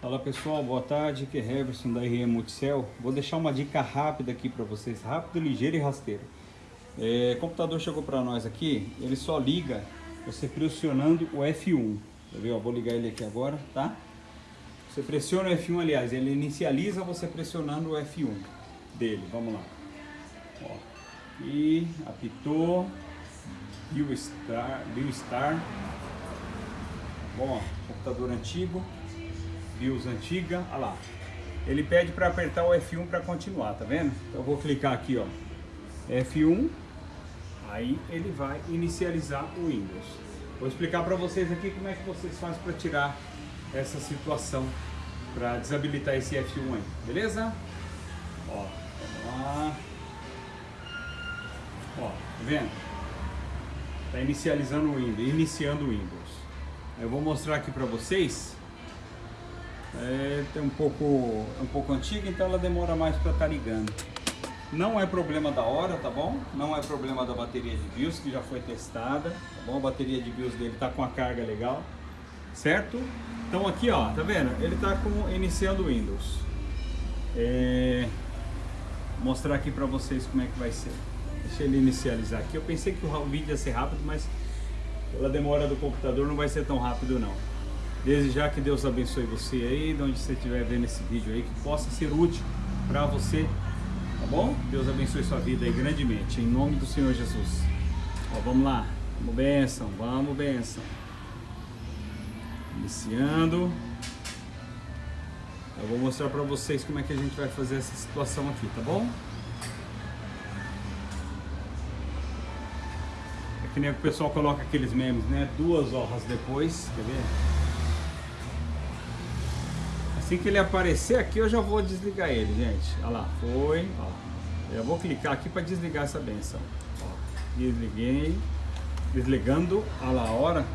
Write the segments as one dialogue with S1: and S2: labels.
S1: Fala pessoal, boa tarde, que é Heverson da RM Multicel. Vou deixar uma dica rápida aqui para vocês, rápido, ligeiro e rasteiro. É, o computador chegou para nós aqui, ele só liga você pressionando o F1. Tá vendo? Vou ligar ele aqui agora, tá? Você pressiona o F1, aliás, ele inicializa você pressionando o F1 dele. Vamos lá. Ó. E apitou. Bill Star. Star. Bom, computador antigo. BIOS antiga. Olha lá. Ele pede para apertar o F1 para continuar, tá vendo? Então eu vou clicar aqui, ó. F1. Aí ele vai inicializar o Windows. Vou explicar para vocês aqui como é que vocês fazem para tirar essa situação, para desabilitar esse F1 aí, beleza? Ó, vamos lá. Ó, tá vendo? Tá inicializando o Windows, iniciando o Windows. Eu vou mostrar aqui para vocês. É, um pouco, é um pouco antiga, então ela demora mais para estar tá ligando. Não é problema da hora, tá bom? Não é problema da bateria de BIOS, que já foi testada, tá bom? A bateria de BIOS dele tá com a carga legal, certo? Então aqui, ó, tá vendo? Ele tá com, iniciando Windows. É, vou mostrar aqui para vocês como é que vai ser. Deixa ele inicializar aqui. Eu pensei que o vídeo ia ser rápido, mas pela demora do computador não vai ser tão rápido não. Desde já que Deus abençoe você aí, de onde você estiver vendo esse vídeo aí, que possa ser útil para você Tá bom? Deus abençoe sua vida aí grandemente, em nome do Senhor Jesus. Ó, vamos lá. Vamos benção, vamos benção. Iniciando. Eu vou mostrar para vocês como é que a gente vai fazer essa situação aqui, tá bom? É que nem o pessoal coloca aqueles memes, né? Duas horas depois, quer ver? Assim que ele aparecer aqui, eu já vou desligar ele, gente. Olha lá, foi. Ó. Eu vou clicar aqui para desligar essa benção. Ó. Desliguei. Desligando. Olha lá a hora.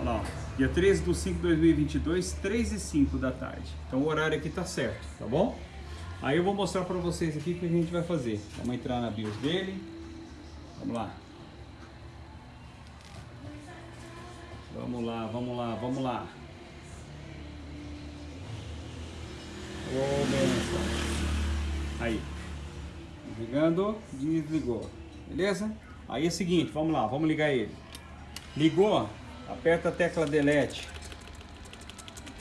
S1: Olha lá. Dia 13 de 5 de 2022, 3 e 5 da tarde. Então o horário aqui tá certo, tá bom? Aí eu vou mostrar para vocês aqui o que a gente vai fazer. Vamos entrar na BIOS dele. Vamos lá. Vamos lá, vamos lá, vamos lá. Aí. Desligando, desligou. Beleza? Aí é o seguinte, vamos lá, vamos ligar ele. Ligou, aperta a tecla delete.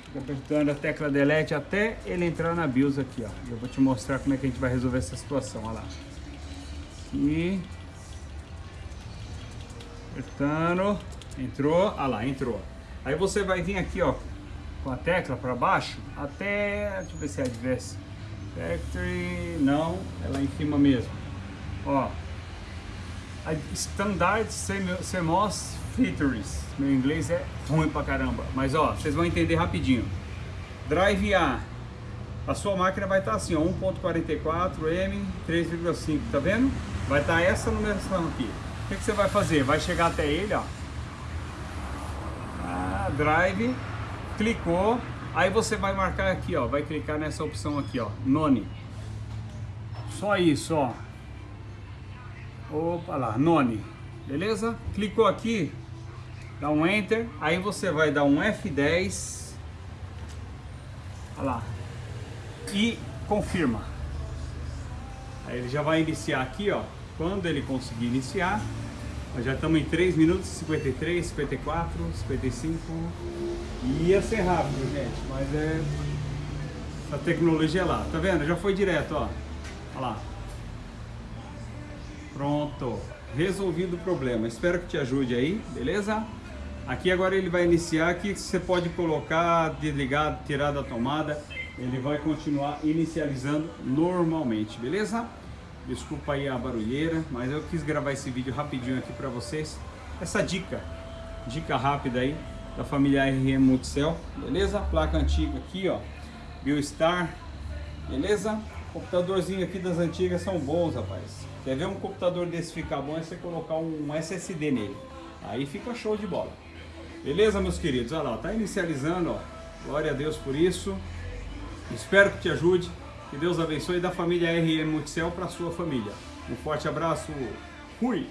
S1: Fica apertando a tecla delete até ele entrar na BIOS aqui, ó. Eu vou te mostrar como é que a gente vai resolver essa situação, olha lá. Aqui. Apertando. Entrou, olha lá, entrou. Aí você vai vir aqui, ó, com a tecla para baixo até, deixa eu ver se é Adverse Factory, não, é lá em cima mesmo. Ó, Standard CMOS Features, meu inglês é ruim pra caramba, mas ó, vocês vão entender rapidinho. Drive A, a sua máquina vai estar tá assim, ó, 1.44 M 3,5, tá vendo? Vai estar tá essa numeração aqui. O que, que, você vai fazer? Vai chegar até ele, ó. Ah, drive clicou, aí você vai marcar aqui, ó, vai clicar nessa opção aqui, ó, none. Só isso, ó. Opa lá, none. Beleza? Clicou aqui, dá um enter, aí você vai dar um F10. Olha lá. E confirma. Aí ele já vai iniciar aqui, ó. Quando ele conseguir iniciar, nós já estamos em 3 minutos, 53, 54, 55. Ia ser rápido, gente, mas é... Essa tecnologia é lá, tá vendo? Já foi direto, ó. Olha lá. Pronto. Resolvido o problema. Espero que te ajude aí, beleza? Aqui agora ele vai iniciar, aqui você pode colocar, desligar, tirar da tomada. Ele vai continuar inicializando normalmente, beleza? Desculpa aí a barulheira, mas eu quis gravar esse vídeo rapidinho aqui para vocês. Essa dica, dica rápida aí da família RM Multicell, beleza? Placa antiga aqui, ó, Biostar, beleza? Computadorzinho aqui das antigas são bons, rapaz. Quer ver um computador desse ficar bom é você colocar um SSD nele. Aí fica show de bola. Beleza, meus queridos? Olha lá, tá inicializando, ó. Glória a Deus por isso. Espero que te ajude. Que Deus abençoe da família RM Multicel para sua família. Um forte abraço. Fui!